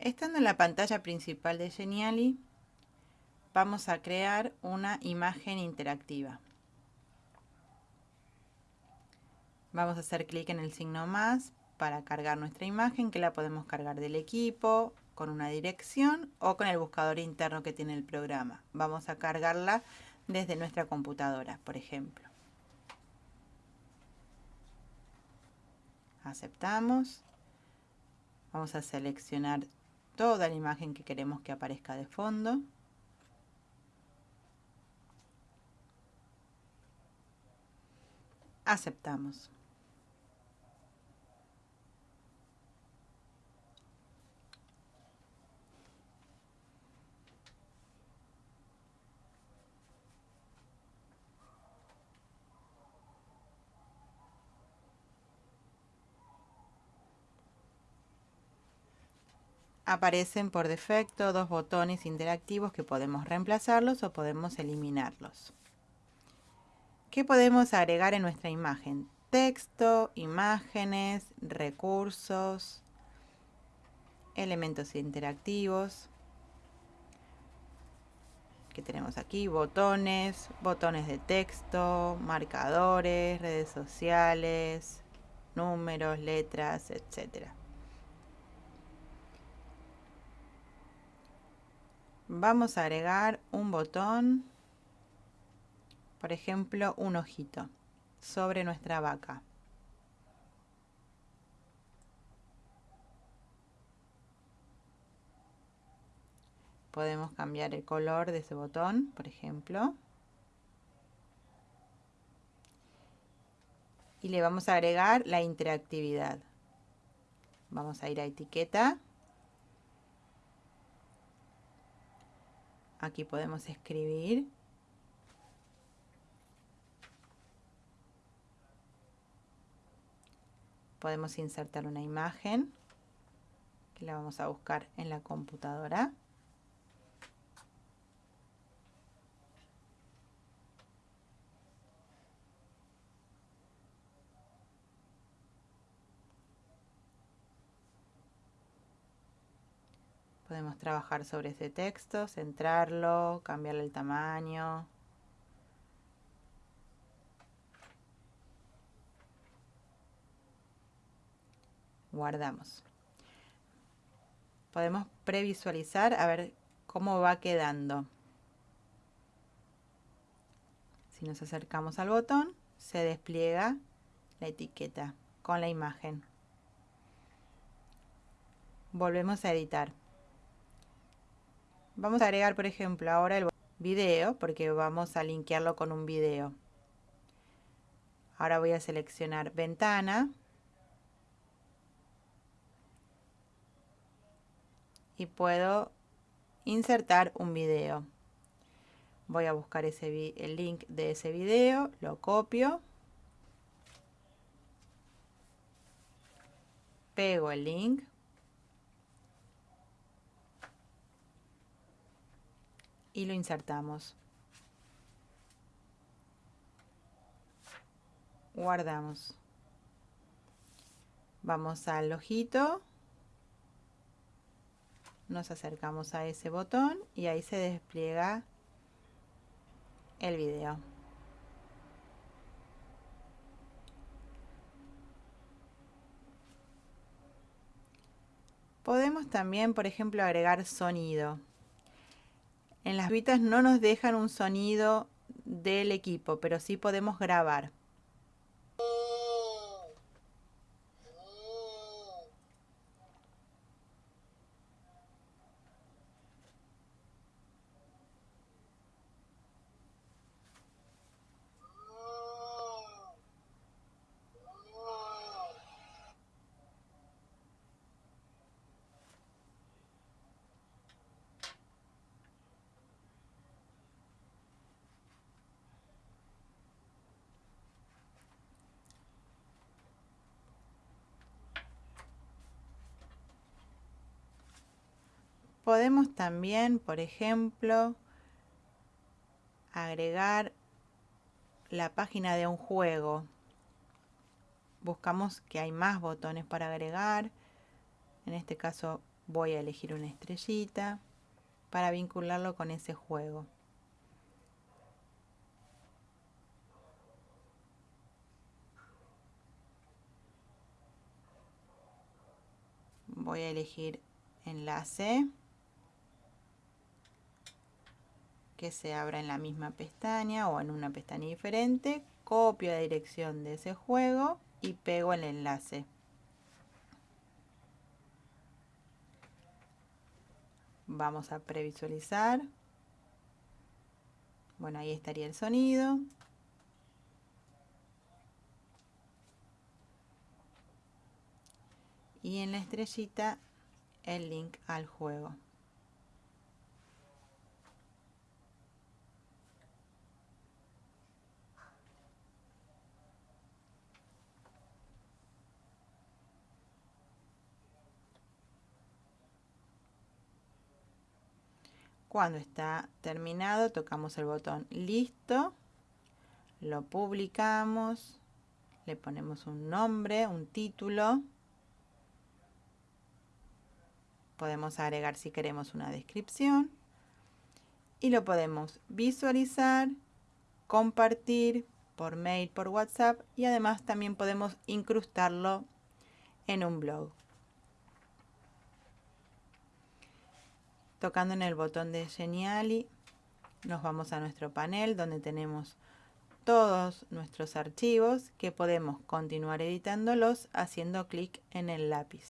Estando en la pantalla principal de Geniali, vamos a crear una imagen interactiva. Vamos a hacer clic en el signo más para cargar nuestra imagen, que la podemos cargar del equipo, con una dirección o con el buscador interno que tiene el programa. Vamos a cargarla desde nuestra computadora, por ejemplo. Aceptamos. Vamos a seleccionar toda la imagen que queremos que aparezca de fondo. Aceptamos. Aparecen por defecto dos botones interactivos que podemos reemplazarlos o podemos eliminarlos. ¿Qué podemos agregar en nuestra imagen? Texto, imágenes, recursos, elementos interactivos. que tenemos aquí? Botones, botones de texto, marcadores, redes sociales, números, letras, etcétera. Vamos a agregar un botón, por ejemplo, un ojito sobre nuestra vaca. Podemos cambiar el color de ese botón, por ejemplo. Y le vamos a agregar la interactividad. Vamos a ir a etiqueta Aquí podemos escribir. Podemos insertar una imagen que la vamos a buscar en la computadora. Podemos trabajar sobre ese texto, centrarlo, cambiarle el tamaño. Guardamos. Podemos previsualizar a ver cómo va quedando. Si nos acercamos al botón, se despliega la etiqueta con la imagen. Volvemos a editar. Vamos a agregar, por ejemplo, ahora el video, porque vamos a linkearlo con un video. Ahora voy a seleccionar ventana. Y puedo insertar un video. Voy a buscar ese, el link de ese video, lo copio. Pego el link. Y lo insertamos. Guardamos. Vamos al ojito. Nos acercamos a ese botón y ahí se despliega el video. Podemos también, por ejemplo, agregar sonido. En las vitas no nos dejan un sonido del equipo, pero sí podemos grabar. Podemos también, por ejemplo, agregar la página de un juego. Buscamos que hay más botones para agregar. En este caso voy a elegir una estrellita para vincularlo con ese juego. Voy a elegir enlace que se abra en la misma pestaña o en una pestaña diferente. Copio la dirección de ese juego y pego el enlace. Vamos a previsualizar. Bueno, ahí estaría el sonido. Y en la estrellita el link al juego. Cuando está terminado, tocamos el botón listo, lo publicamos, le ponemos un nombre, un título. Podemos agregar si queremos una descripción. Y lo podemos visualizar, compartir por mail, por WhatsApp y además también podemos incrustarlo en un blog. Tocando en el botón de Geniali, nos vamos a nuestro panel donde tenemos todos nuestros archivos que podemos continuar editándolos haciendo clic en el lápiz.